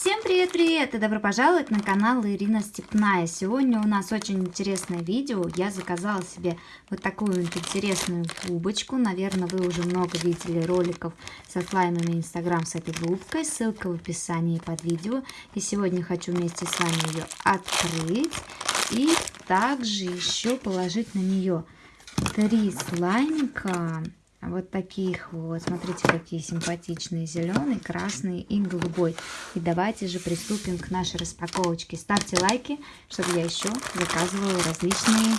Всем привет-привет и добро пожаловать на канал Ирина Степная. Сегодня у нас очень интересное видео. Я заказала себе вот такую вот интересную губочку. Наверное, вы уже много видели роликов со слаймами Инстаграм с этой губкой. Ссылка в описании под видео. И сегодня хочу вместе с вами ее открыть. И также еще положить на нее три слаймика вот таких вот. Смотрите, какие симпатичные. Зеленый, красный и голубой. И давайте же приступим к нашей распаковочке. Ставьте лайки, чтобы я еще заказывала различные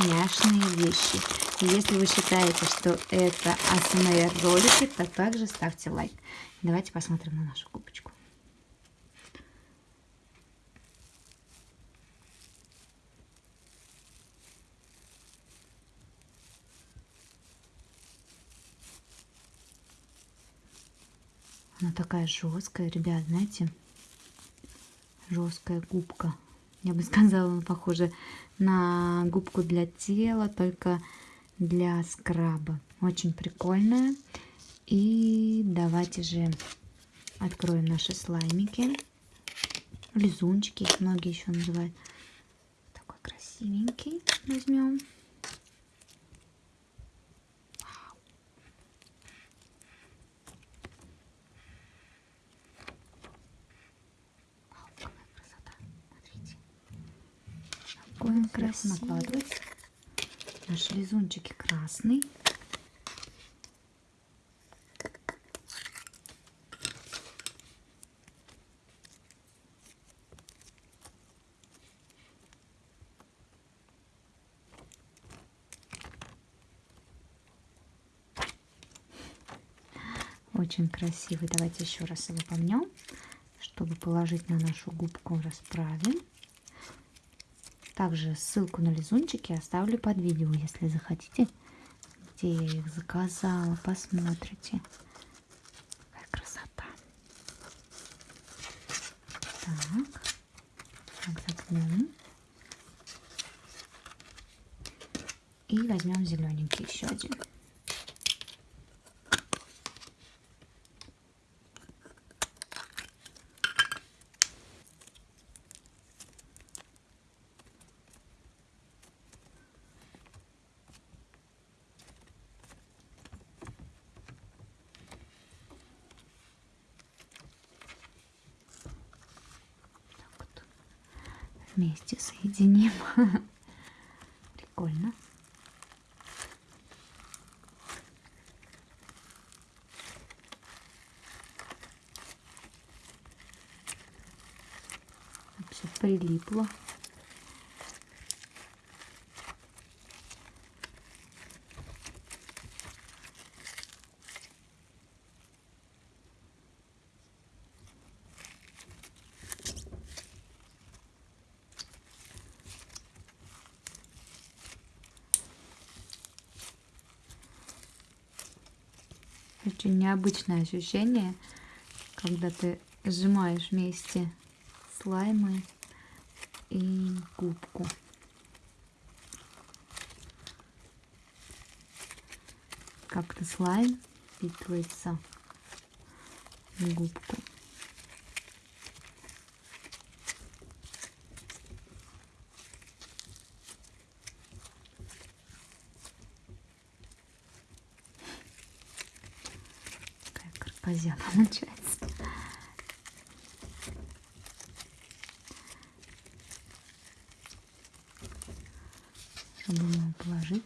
няшные вещи. И если вы считаете, что это АСМР ролики, то также ставьте лайк. Давайте посмотрим на нашу губочку. Она такая жесткая, ребят, знаете, жесткая губка. Я бы сказала, она похожа на губку для тела, только для скраба. Очень прикольная. И давайте же откроем наши слаймики. Лизунчики, многие еще называют. Такой красивенький возьмем. Он красивый. Накладывать. Наши лизунчики красный. Очень красивый. Давайте еще раз его помнем, чтобы положить на нашу губку расправим. Также ссылку на лизунчики оставлю под видео, если захотите, где я их заказала. Посмотрите. Какая красота. Так. Так, заткнем. И возьмем зелененький еще один. Вместе соединим. Прикольно. Все прилипло. Очень необычное ощущение, когда ты сжимаешь вместе слаймы и губку. Как-то слайм впитывается в губку. Фантазия получается. Чтобы положить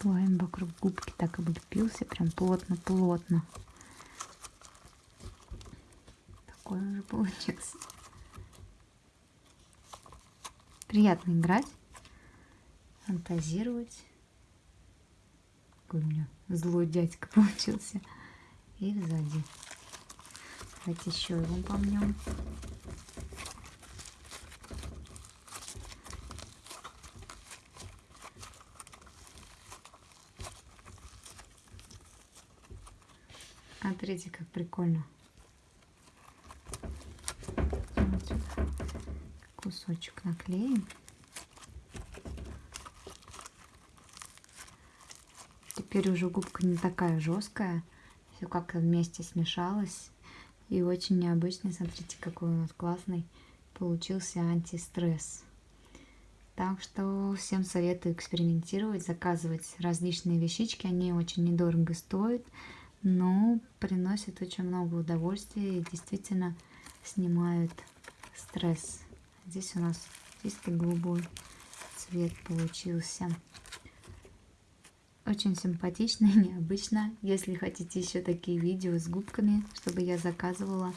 слайм вокруг губки так облепился, прям плотно-плотно. Такой уже получился. Приятно играть. фантазировать. Какой у меня злой дядька получился. И сзади. Давайте еще его помнем. Смотрите, как прикольно. Кусочек наклеим. Теперь уже губка не такая жесткая. Все как-то вместе смешалось. И очень необычный. Смотрите, какой у нас классный получился антистресс. Так что всем советую экспериментировать, заказывать различные вещички. Они очень недорого стоят но приносит очень много удовольствия и действительно снимают стресс. Здесь у нас чистый голубой цвет получился. Очень симпатично и необычно. Если хотите еще такие видео с губками, чтобы я заказывала,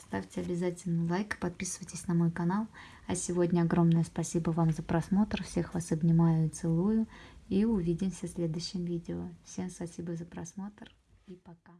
ставьте обязательно лайк, подписывайтесь на мой канал. А сегодня огромное спасибо вам за просмотр. Всех вас обнимаю и целую. И увидимся в следующем видео. Всем спасибо за просмотр и пока.